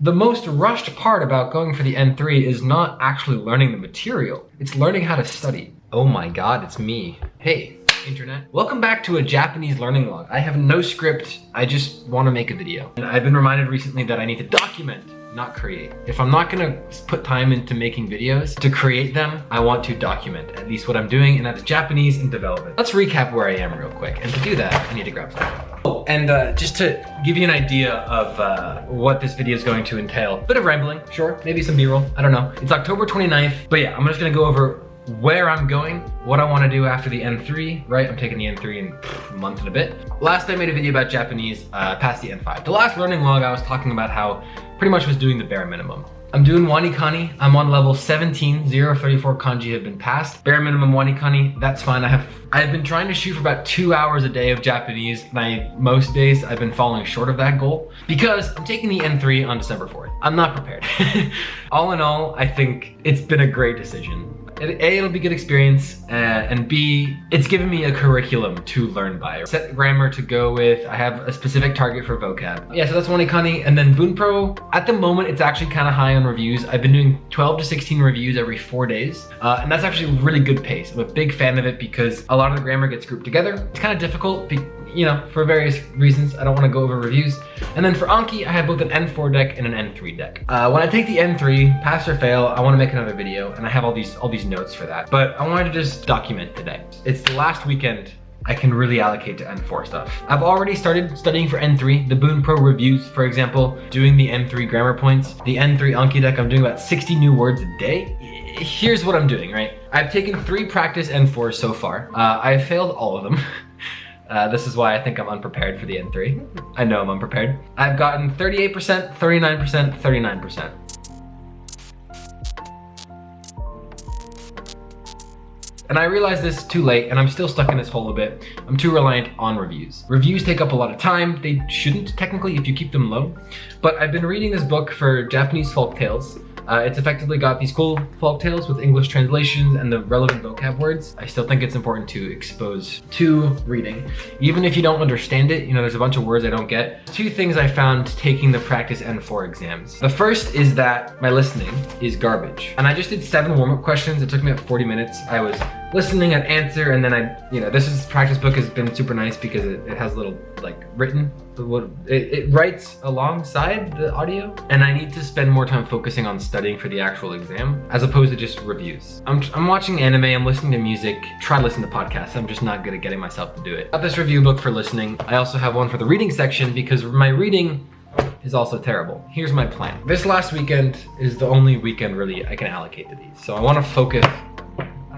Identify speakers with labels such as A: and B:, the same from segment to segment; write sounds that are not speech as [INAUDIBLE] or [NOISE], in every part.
A: The most rushed part about going for the N3 is not actually learning the material. It's learning how to study. Oh my god, it's me. Hey, internet. Welcome back to a Japanese learning log. I have no script, I just want to make a video. And I've been reminded recently that I need to document not create. If I'm not gonna put time into making videos to create them, I want to document at least what I'm doing and that is Japanese in development. Let's recap where I am real quick. And to do that, I need to grab some. Oh, and uh, just to give you an idea of uh, what this video is going to entail, bit of rambling, sure, maybe some b-roll, I don't know. It's October 29th, but yeah, I'm just gonna go over where I'm going, what I want to do after the N3, right? I'm taking the N3 in a month and a bit. Last I made a video about Japanese, uh, past the N5. The last learning log I was talking about how pretty much was doing the bare minimum. I'm doing Wanikani. I'm on level 17. 034 kanji have been passed. Bare minimum Wanikani, that's fine. I have I've been trying to shoot for about two hours a day of Japanese. I, most days I've been falling short of that goal because I'm taking the N3 on December 4th. I'm not prepared. [LAUGHS] all in all, I think it's been a great decision. A, it'll be good experience, uh, and B, it's given me a curriculum to learn by. Set grammar to go with, I have a specific target for vocab. Yeah, so that's Wanikani, and then Bunpro, at the moment, it's actually kind of high on reviews. I've been doing 12 to 16 reviews every four days, uh, and that's actually really good pace. I'm a big fan of it because a lot of the grammar gets grouped together. It's kind of difficult you know, for various reasons. I don't want to go over reviews. And then for Anki, I have both an N4 deck and an N3 deck. Uh, when I take the N3, pass or fail, I want to make another video, and I have all these all these notes for that. But I wanted to just document today. It's the last weekend I can really allocate to N4 stuff. I've already started studying for N3, the Bunpro reviews, for example, doing the N3 grammar points. The N3 Anki deck, I'm doing about 60 new words a day. Here's what I'm doing, right? I've taken three practice N4s so far. Uh, I've failed all of them. [LAUGHS] Uh, this is why I think I'm unprepared for the N3. I know I'm unprepared. I've gotten 38%, 39%, 39%. And I realized this too late and I'm still stuck in this hole a bit. I'm too reliant on reviews. Reviews take up a lot of time. They shouldn't technically if you keep them low. But I've been reading this book for Japanese folk tales uh, it's effectively got these cool folk tales with English translations and the relevant vocab words. I still think it's important to expose to reading. Even if you don't understand it, you know, there's a bunch of words I don't get. Two things I found taking the practice N4 exams. The first is that my listening is garbage. And I just did seven warm-up questions. It took me about 40 minutes. I was listening, I'd answer, and then I, you know, this is practice book has been super nice because it, it has little like written what it, it, writes alongside the audio and I need to spend more time focusing on studying for the actual exam as opposed to just reviews. I'm, I'm watching anime, I'm listening to music, try to listen to podcasts, I'm just not good at getting myself to do it. Got this review book for listening. I also have one for the reading section because my reading is also terrible. Here's my plan. This last weekend is the only weekend really I can allocate to these. So I want to focus,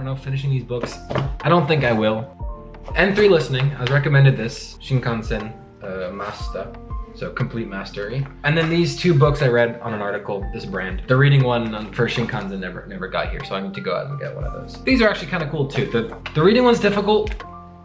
A: don't know, finishing these books. I don't think I will. N3 listening, I was recommended this, Shin Kanzen uh, Master. So complete mastery. And then these two books I read on an article, this brand. The reading one for Shin Kanzen never never got here, so I need to go out and get one of those. These are actually kind of cool too. The, the reading one's difficult.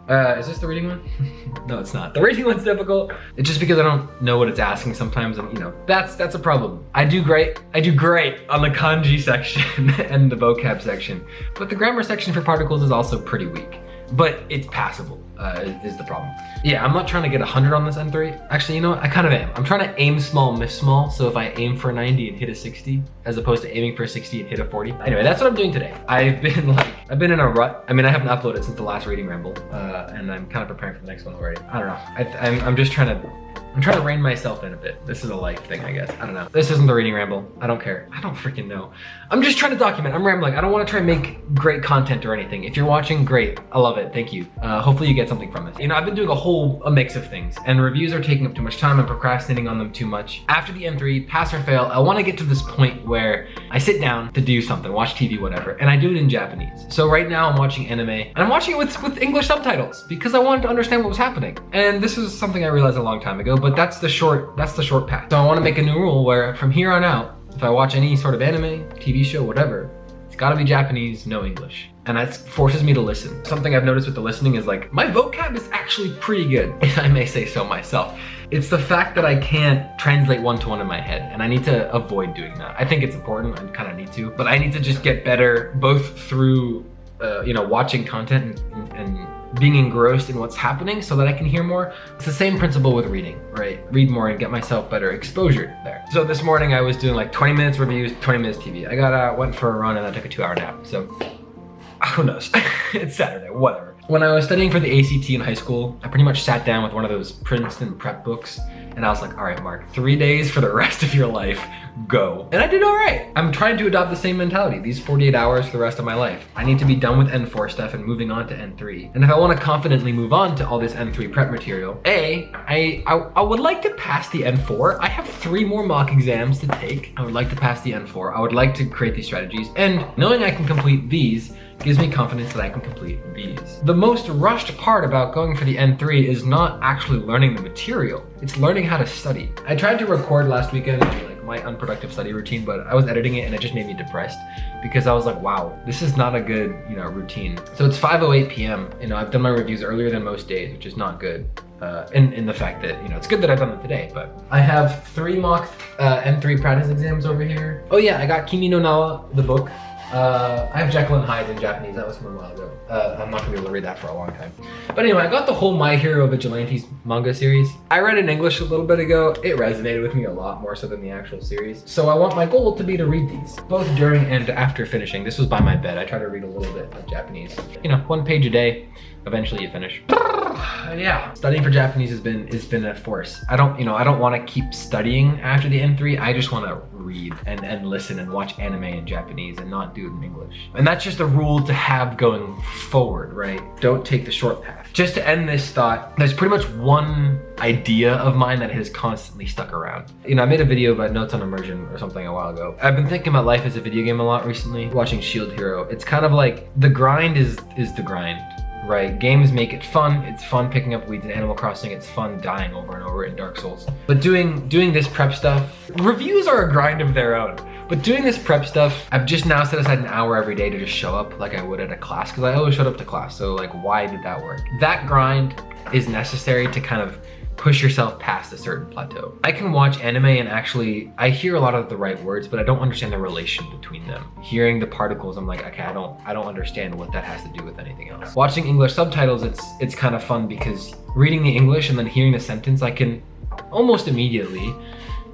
A: Uh, is this the reading one? [LAUGHS] no, it's not. The reading one's difficult. It's just because I don't know what it's asking sometimes, and you know, that's that's a problem. I do great. I do great on the kanji [LAUGHS] section and the vocab section, but the grammar section for particles is also pretty weak but it's passable uh, is the problem. Yeah, I'm not trying to get 100 on this N3. Actually, you know what? I kind of am. I'm trying to aim small, miss small. So if I aim for a 90 and hit a 60, as opposed to aiming for a 60 and hit a 40. Anyway, that's what I'm doing today. I've been [LAUGHS] like, I've been in a rut. I mean, I haven't uploaded since the last reading ramble, uh, and I'm kind of preparing for the next one already. I don't know. I, I'm, I'm just trying to I'm trying to rein myself in a bit. This is a life thing, I guess. I don't know. This isn't the reading ramble. I don't care. I don't freaking know. I'm just trying to document. I'm rambling. I don't want to try and make great content or anything. If you're watching, great. I love it. Thank you. Uh, hopefully you get something from this. You know, I've been doing a whole a mix of things and reviews are taking up too much time. I'm procrastinating on them too much. After the N3, pass or fail, I want to get to this point where I sit down to do something, watch TV, whatever, and I do it in Japanese. So right now I'm watching anime and I'm watching it with, with English subtitles because I wanted to understand what was happening. And this is something I realized a long time ago, but that's the short that's the short path. So I wanna make a new rule where from here on out, if I watch any sort of anime, TV show, whatever, it's gotta be Japanese, no English. And that forces me to listen. Something I've noticed with the listening is like, my vocab is actually pretty good, [LAUGHS] if I may say so myself. It's the fact that I can't translate one-to-one -one in my head, and I need to avoid doing that. I think it's important, I kinda need to, but I need to just get better both through uh, you know, watching content and, and being engrossed in what's happening so that I can hear more. It's the same principle with reading, right? Read more and get myself better exposure there. So this morning I was doing like 20 minutes reviews, 20 minutes TV. I got out, went for a run and I took a two hour nap. So [LAUGHS] who knows? [LAUGHS] it's Saturday, whatever. When I was studying for the ACT in high school, I pretty much sat down with one of those Princeton prep books and I was like, all right, Mark, three days for the [LAUGHS] rest of your life, go. And I did all right. I'm trying to adopt the same mentality, these 48 hours for the rest of my life. I need to be done with N4 stuff and moving on to N3. And if I want to confidently move on to all this N3 prep material, A, I, I, I would like to pass the N4. I have three more mock exams to take. I would like to pass the N4. I would like to create these strategies. And knowing I can complete these, gives me confidence that I can complete these. The most rushed part about going for the N3 is not actually learning the material, it's learning how to study. I tried to record last weekend like my unproductive study routine, but I was editing it and it just made me depressed because I was like, wow, this is not a good, you know, routine. So it's 5.08 p.m. You know, I've done my reviews earlier than most days, which is not good. Uh, in, in the fact that, you know, it's good that I've done them today, but I have three mock uh, N3 practice exams over here. Oh yeah, I got Kimi no Na the book. Uh, I have Jekyll and Hyde in Japanese. That was from a while ago. Uh, I'm not gonna be able to read that for a long time. But anyway, I got the whole My Hero Vigilantes manga series. I read in English a little bit ago. It resonated with me a lot more so than the actual series. So I want my goal to be to read these, both during and after finishing. This was by my bed. I try to read a little bit of Japanese. You know, one page a day. Eventually you finish. [LAUGHS] [SIGHS] yeah, studying for Japanese has been has been a force. I don't, you know, I don't want to keep studying after the N3. I just want to read and, and listen and watch anime in Japanese and not do it in English. And that's just a rule to have going forward, right? Don't take the short path. Just to end this thought, there's pretty much one idea of mine that has constantly stuck around. You know, I made a video about notes on immersion or something a while ago. I've been thinking about life as a video game a lot recently, watching Shield Hero. It's kind of like the grind is is the grind right? Games make it fun. It's fun picking up weeds in Animal Crossing. It's fun dying over and over in Dark Souls. But doing doing this prep stuff, reviews are a grind of their own. But doing this prep stuff, I've just now set aside an hour every day to just show up like I would at a class because I always showed up to class. So like, why did that work? That grind is necessary to kind of push yourself past a certain plateau. I can watch anime and actually, I hear a lot of the right words, but I don't understand the relation between them. Hearing the particles, I'm like, okay, I don't, I don't understand what that has to do with anything else. Watching English subtitles, it's, it's kind of fun because reading the English and then hearing the sentence, I can almost immediately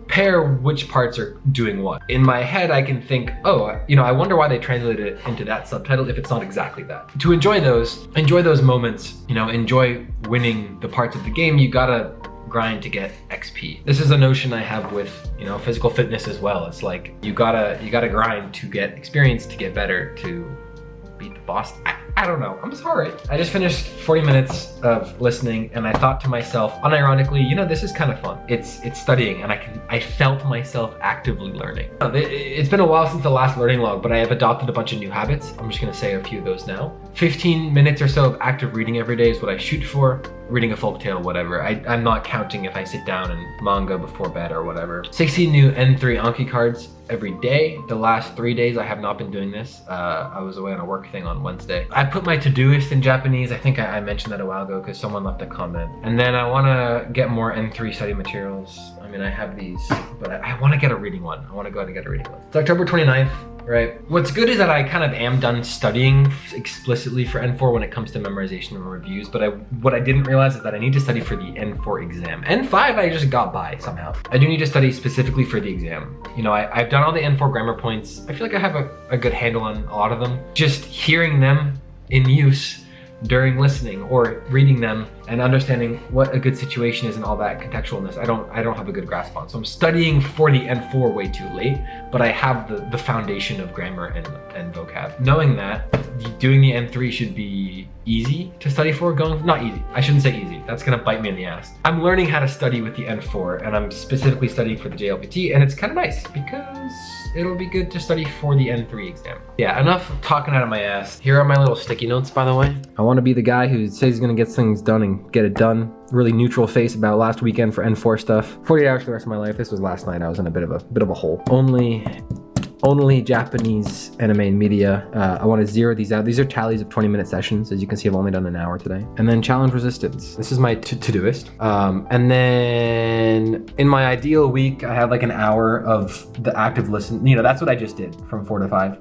A: pair which parts are doing what. In my head, I can think, oh, you know, I wonder why they translated it into that subtitle if it's not exactly that. To enjoy those, enjoy those moments, you know, enjoy winning the parts of the game, you gotta grind to get XP. This is a notion I have with, you know, physical fitness as well. It's like you gotta you gotta grind to get experience, to get better, to boss. I, I don't know, I'm sorry. I just finished 40 minutes of listening and I thought to myself, unironically, you know, this is kind of fun. It's it's studying and I can I felt myself actively learning. It's been a while since the last learning log, but I have adopted a bunch of new habits. I'm just gonna say a few of those now. 15 minutes or so of active reading every day is what I shoot for. Reading a folk tale, whatever. I, I'm not counting if I sit down and manga before bed or whatever. 16 new N3 Anki cards every day. The last three days I have not been doing this. Uh, I was away on a work thing on Wednesday. I put my Todoist in Japanese. I think I, I mentioned that a while ago because someone left a comment. And then I want to get more N3 study materials. I mean, I have these, but I, I want to get a reading one. I want to go ahead and get a reading one. It's October 29th right? What's good is that I kind of am done studying explicitly for N4 when it comes to memorization and reviews, but I what I didn't realize is that I need to study for the N4 exam. N5 I just got by somehow. I do need to study specifically for the exam. You know, I, have done all the N4 grammar points. I feel like I have a, a good handle on a lot of them. Just hearing them in use during listening or reading them and understanding what a good situation is and all that contextualness I don't I don't have a good grasp on so I'm studying for the N4 way too late but I have the the foundation of grammar and, and vocab knowing that doing the N3 should be easy to study for going not easy I shouldn't say easy that's gonna bite me in the ass I'm learning how to study with the N4 and I'm specifically studying for the JLPT and it's kind of nice because it'll be good to study for the N3 exam. Yeah, enough talking out of my ass. Here are my little sticky notes, by the way. I want to be the guy who says he's to get things done and get it done. Really neutral face about last weekend for N4 stuff. 48 hours for the rest of my life. This was last night. I was in a bit of a bit of a hole. Only only Japanese anime and media. Uh, I want to zero these out. These are tallies of 20 minute sessions. As you can see, I've only done an hour today. And then challenge resistance. This is my Todoist. Um, and then in my ideal week, I have like an hour of the active listen. You know, that's what I just did from four to five.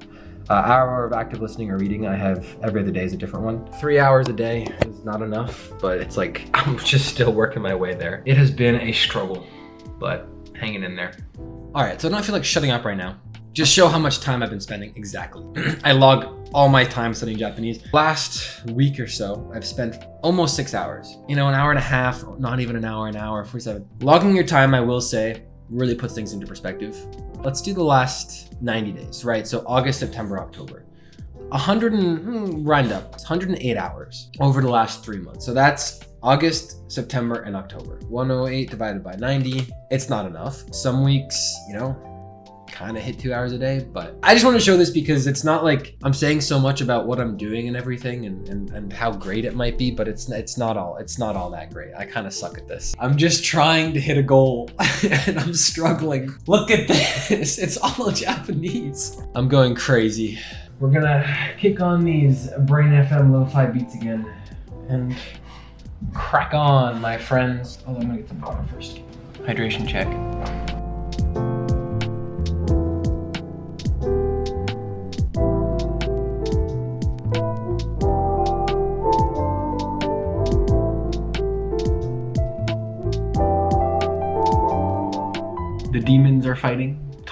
A: Uh, hour of active listening or reading, I have every other day is a different one. Three hours a day is not enough, but it's like, [LAUGHS] I'm just still working my way there. It has been a struggle, but hanging in there. All right, so I don't feel like shutting up right now. Just show how much time I've been spending exactly. [CLEARS THROAT] I log all my time studying Japanese. Last week or so, I've spent almost six hours. You know, an hour and a half, not even an hour, an hour, 47. Logging your time, I will say, really puts things into perspective. Let's do the last 90 days, right? So August, September, October. 100 and hmm, round up, 108 hours over the last three months. So that's August, September, and October. 108 divided by 90, it's not enough. Some weeks, you know, kind of hit two hours a day, but I just want to show this because it's not like I'm saying so much about what I'm doing and everything and, and, and how great it might be, but it's it's not all it's not all that great. I kind of suck at this. I'm just trying to hit a goal [LAUGHS] and I'm struggling. Look at this. It's all [LAUGHS] Japanese. I'm going crazy. We're gonna kick on these Brain FM lo-fi beats again and crack on, my friends. Oh, I'm gonna get some water first. Hydration check.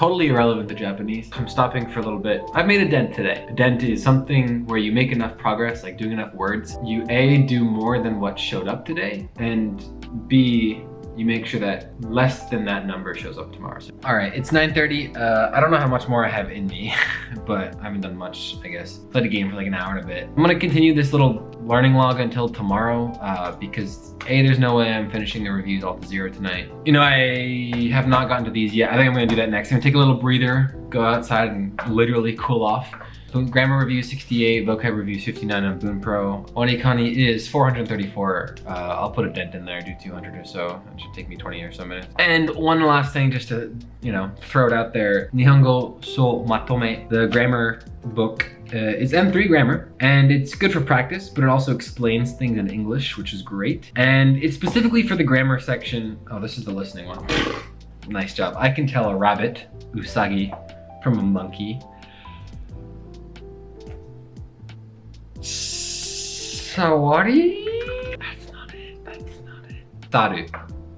A: Totally irrelevant to Japanese. I'm stopping for a little bit. I've made a dent today. A dent is something where you make enough progress, like doing enough words. You A, do more than what showed up today, and B, you make sure that less than that number shows up tomorrow. So, all right, it's 9.30. Uh, I don't know how much more I have in me, [LAUGHS] but I haven't done much, I guess. Played a game for like an hour and a bit. I'm gonna continue this little learning log until tomorrow uh, because A, there's no way I'm finishing the reviews all to zero tonight. You know, I have not gotten to these yet. I think I'm gonna do that next. I'm gonna take a little breather, go outside and literally cool off. Grammar review 68, vocab review 59 on Boon Pro. Wanikani is 434. Uh, I'll put a dent in there, do 200 or so. It should take me 20 or so minutes. And one last thing just to, you know, throw it out there. Nihongo so matome, the grammar book uh, is N3 grammar and it's good for practice, but it also explains things in English, which is great. And it's specifically for the grammar section. Oh, this is the listening one. nice job. I can tell a rabbit, usagi, from a monkey. Sawari? That's not it. That's not it. Taru.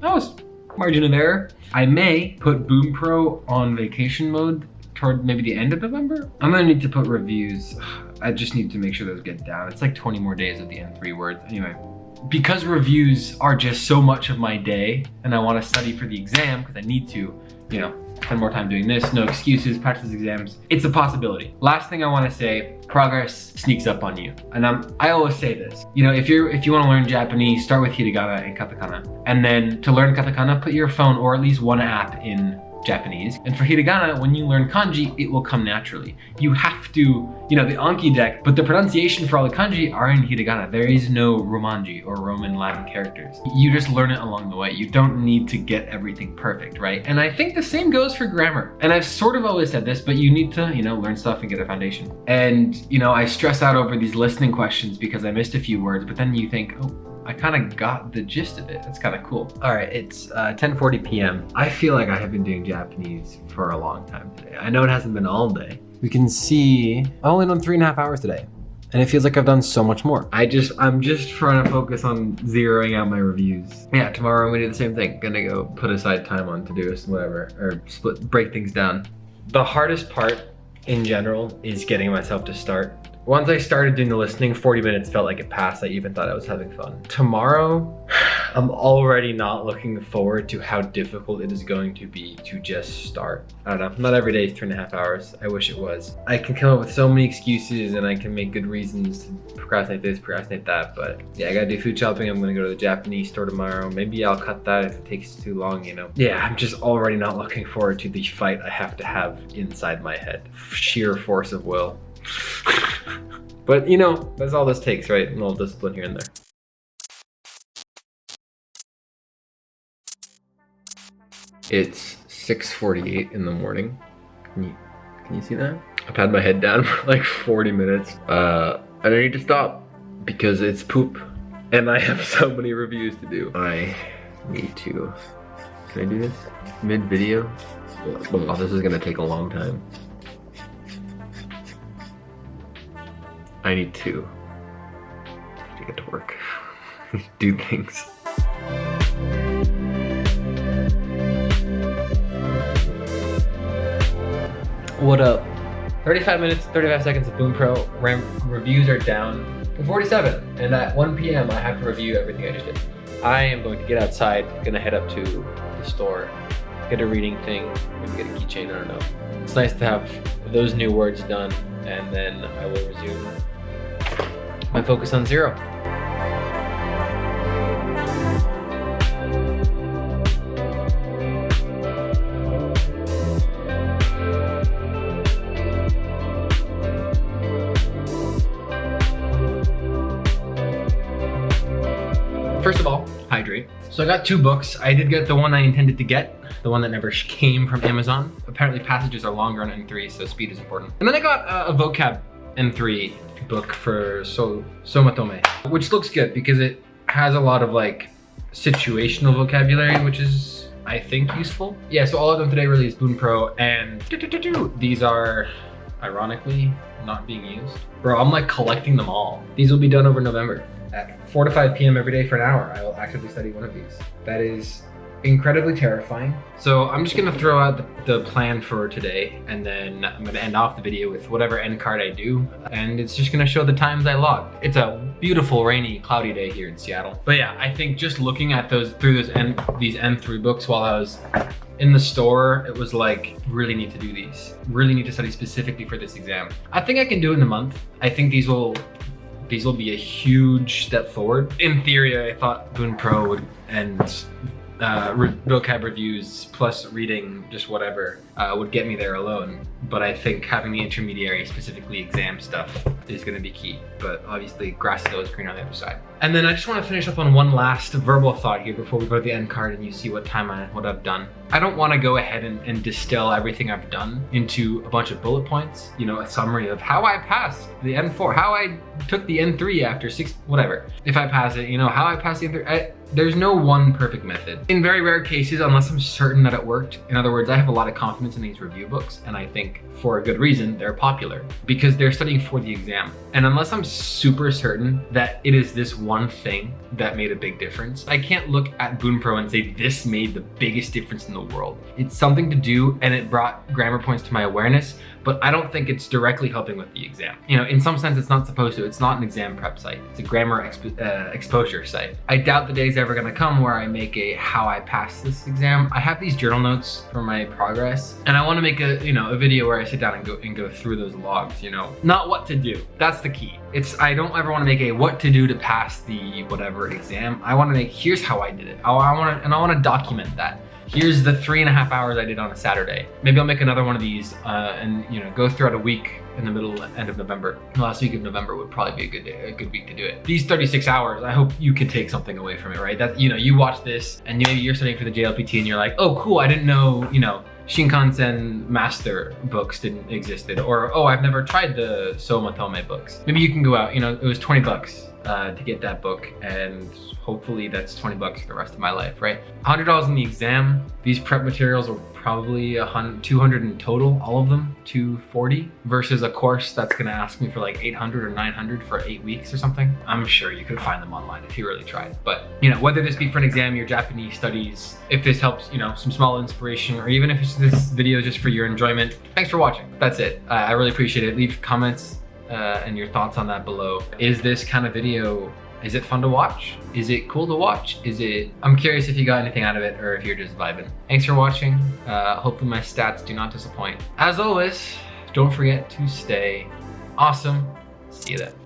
A: That was margin of error. I may put Bunpro on vacation mode toward maybe the end of November. I'm gonna need to put reviews. [SIGHS] I just need to make sure those get down. It's like 20 more days of the N3 words. Anyway, because reviews are just so much of my day and I wanna study for the exam because I need to, you know, spend more time doing this, no excuses, practice exams. It's a possibility. Last thing I wanna say, progress sneaks up on you. And I'm, I always say this, you know, if you're if you wanna learn Japanese, start with hiragana and katakana. And then to learn katakana, put your phone or at least one app in Japanese. And for hiragana, when you learn kanji, it will come naturally. You have to, you know, the Anki deck, but the pronunciation for all the kanji are in hiragana. There is no romanji or Roman Latin characters. You just learn it along the way. You don't need to get everything perfect, right? And I think the same goes for grammar. And I've sort of always said this, but you need to, you know, learn stuff and get a foundation. And, you know, I stress out over these listening questions because I missed a few words, but then you think, oh, I kind of got the gist of it. That's kind of cool. All right, it's uh, 10.40 p.m. I feel like I have been doing Japanese for a long time today. I know it hasn't been all day. We can see I only done three and a half hours today. And it feels like I've done so much more. I just, I'm just trying to focus on zeroing out my reviews. Yeah, tomorrow I'm gonna do the same thing. Gonna go put aside time on to Todoist, whatever, or split, break things down. The hardest part in general is getting myself to start once I started doing the listening, 40 minutes felt like it passed. I even thought I was having fun. Tomorrow, [SIGHS] I'm already not looking forward to how difficult it is going to be to just start. I don't know, not every day is two and a half hours. I wish it was. I can come up with so many excuses and I can make good reasons to procrastinate this, procrastinate that, but yeah, I gotta do food shopping. I'm gonna go to the Japanese store tomorrow. Maybe I'll cut that if it takes too long, you know? Yeah, I'm just already not looking forward to the fight I have to have inside my head. Sheer force of will. [LAUGHS] but you know, that's all this takes, right? A little discipline here and there. It's 6.48 in the morning. Can you, can you see that? I've had my head down [LAUGHS] for like 40 minutes. Uh, and I need to stop because it's poop. And I have so many reviews to do. I need to, can I do this? Mid video? Oh, this is gonna take a long time. I need to, to get to work, [LAUGHS] do things. What up? 35 minutes, 35 seconds of Bunpro. Reviews are down to 47. And at 1 p.m. I have to review everything I just did. I am going to get outside, gonna head up to the store, get a reading thing, maybe get a keychain, I don't know. It's nice to have those new words done and then I will resume my focus on zero. First of all, hydrate. So I got two books. I did get the one I intended to get, the one that never came from Amazon. Apparently passages are longer on N3, so speed is important. And then I got a, a vocab N3 book for so Somatome, which looks good because it has a lot of like situational vocabulary, which is I think useful. Yeah, so all of them today really is Bunpro and these are ironically not being used. Bro, I'm like collecting them all. These will be done over November at 4 to 5 p.m. every day for an hour, I will actively study one of these. That is incredibly terrifying. So I'm just gonna throw out the, plan for today and then I'm gonna end off the video with whatever end card I do. And it's just gonna show the times I logged. It's a beautiful, rainy, cloudy day here in Seattle. But yeah, I think just looking at those through those N, these N3 books while I was in the store, it was like, really need to do these. Really need to study specifically for this exam. I think I can do it in a month. I think these will these will be a huge step forward. In theory, I thought Bunpro would end uh, vocab reviews plus reading just whatever uh, would get me there alone. But I think having the intermediary, specifically exam stuff, is going to be key. But obviously, grass is always green on the other side. And then I just want to finish up on one last verbal thought here before we go to the end card and you see what time I what I've done. I don't want to go ahead and, and distill everything I've done into a bunch of bullet points. You know, a summary of how I passed the N4, how I took the N3 after six, whatever. If I pass it, you know, how I passed the N3. I, there's no one perfect method. In very rare cases, unless I'm certain that it worked, in other words, I have a lot of confidence in these review books, and I think for a good reason, they're popular because they're studying for the exam. And unless I'm super certain that it is this one thing that made a big difference, I can't look at Bunpro and say this made the biggest difference in the world. It's something to do and it brought grammar points to my awareness, but I don't think it's directly helping with the exam. You know, in some sense, it's not supposed to. It's not an exam prep site. It's a grammar exp uh, exposure site. I doubt the day's ever gonna come where I make a how I pass this exam. I have these journal notes for my progress, and I wanna make a, you know, a video where I sit down and go and go through those logs, you know? Not what to do. That's the key. It's, I don't ever wanna make a what to do to pass the whatever exam. I wanna make, here's how I did it. I, I wanna, and I wanna document that here's the three and a half hours I did on a Saturday. Maybe I'll make another one of these uh, and you know go throughout a week in the middle end of November. The last week of November would probably be a good day, a good week to do it. These 36 hours, I hope you can take something away from it, right? That you know, you watch this and maybe you're studying for the JLPT and you're like, oh cool, I didn't know, you know, Shin Kanzen Master books didn't existed, or oh, I've never tried the Somatome books. Maybe you can go out, you know, it was 20 bucks uh, to get that book and hopefully that's 20 bucks for the rest of my life, right? $100 in the exam. These prep materials are probably a hundred, 200 in total, all of them, 240 versus a course that's gonna ask me for like 800 or 900 for eight weeks or something. I'm sure you could find them online if you really tried. But you know, whether this be for an exam, your Japanese studies, if this helps, you know, some small inspiration, or even if this video just for your enjoyment, thanks for watching. That's it. I really appreciate it. Leave comments uh, and your thoughts on that below. Is this kind of video is it fun to watch? Is it cool to watch? Is it, I'm curious if you got anything out of it or if you're just vibing. Thanks for watching. Uh, hopefully my stats do not disappoint. As always, don't forget to stay awesome. See you then.